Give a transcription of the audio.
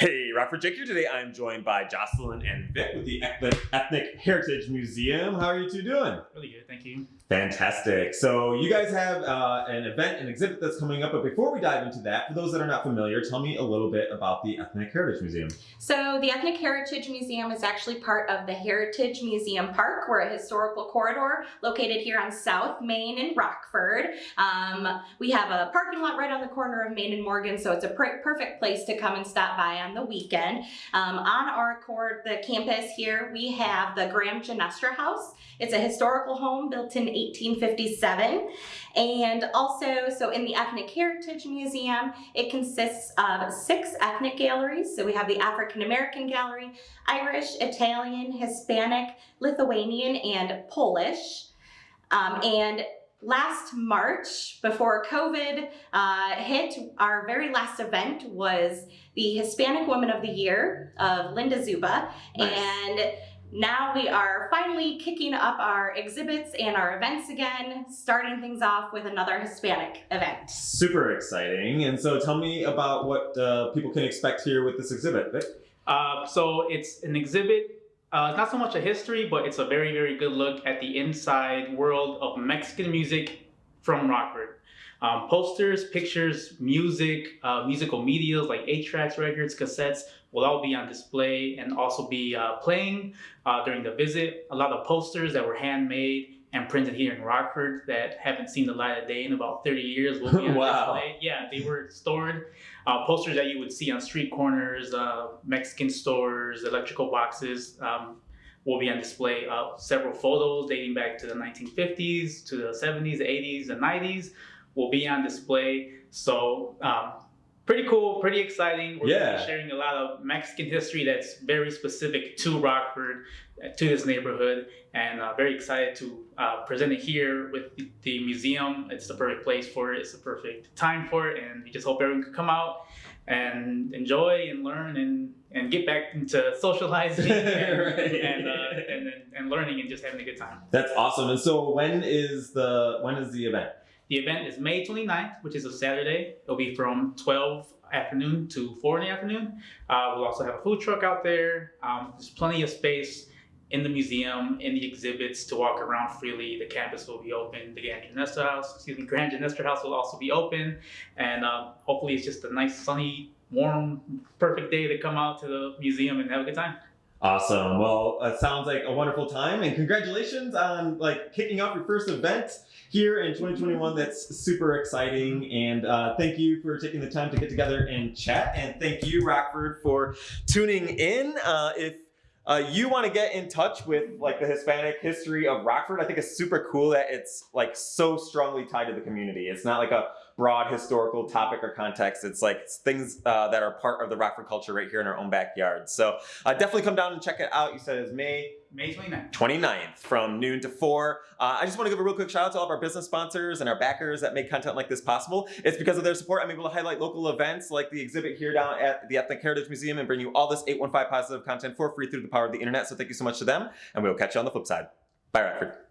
Hey, Rockford Jake here. Today I'm joined by Jocelyn and Vic with the Ethnic, Ethnic Heritage Museum. How are you two doing? Really good, thank you. Fantastic. So you guys have uh, an event, an exhibit that's coming up, but before we dive into that, for those that are not familiar, tell me a little bit about the Ethnic Heritage Museum. So the Ethnic Heritage Museum is actually part of the Heritage Museum Park. We're a historical corridor located here on South Main in Rockford. Um, we have a parking lot right on the corner of Main and Morgan, so it's a per perfect place to come and stop by on the weekend. Um, on our core, the campus here, we have the Graham Ginestra House. It's a historical home built in 1857. And also, so in the Ethnic Heritage Museum, it consists of six ethnic galleries. So we have the African American Gallery, Irish, Italian, Hispanic, Lithuanian, and Polish. Um, and last March, before COVID uh, hit, our very last event was the Hispanic Woman of the Year of Linda Zuba. Nice. And now we are finally kicking up our exhibits and our events again, starting things off with another Hispanic event. Super exciting. And so tell me about what uh, people can expect here with this exhibit. Vic? Uh, so it's an exhibit, uh, not so much a history, but it's a very, very good look at the inside world of Mexican music from Rockford. Um, posters, pictures, music, uh, musical medias like 8-tracks, records, cassettes will all be on display and also be uh, playing uh, during the visit. A lot of posters that were handmade and printed here in Rockford that haven't seen the light of day in about 30 years will be on Wow. display. Yeah, they were stored. Uh, posters that you would see on street corners, uh, Mexican stores, electrical boxes um, will be on display. Uh, several photos dating back to the 1950s, to the 70s, 80s, and 90s will be on display. So um, pretty cool, pretty exciting. We're Yeah. be sharing a lot of Mexican history that's very specific to Rockford, uh, to this neighborhood, and uh, very excited to uh, present it here with the, the museum. It's the perfect place for it. It's the perfect time for it, and we just hope everyone can come out and enjoy and learn and and get back into socializing and Right. and, uh, and and and learning and just having a good time. That's awesome. And so when is the when is the event? The event is May 29th, which is a Saturday. It'll be from 12 afternoon to 4 in the afternoon. Uh, we'll also have a food truck out there. Um, there's plenty of space in the museum, in the exhibits to walk around freely. The campus will be open. The Grand Ginestra House, excuse me, Grand Ginestra House will also be open. And uh, hopefully it's just a nice, sunny, warm, perfect day to come out to the museum and have a good time. Awesome. Well, it sounds like a wonderful time, and congratulations on like kicking off your first event here in 2021. That's super exciting, and uh, thank you for taking the time to get together and chat. And thank you, Rockford, for tuning in. Uh, if uh, you want to get in touch with like the Hispanic history of Rockford, I think it's super cool that it's like so strongly tied to the community. It's not like a broad historical topic or context. It's like things uh, that are part of the Rockford culture right here in our own backyard. So uh, definitely come down and check it out. You said it's May May 29th. 29th from noon to 4. Uh, I just want to give a real quick shout out to all of our business sponsors and our backers that make content like this possible. It's because of their support I'm able to highlight local events like the exhibit here down at the Ethnic Heritage Museum and bring you all this 815 positive content for free through the power of the internet. So thank you so much to them, and we'll catch you on the flip side. Bye, Rockford.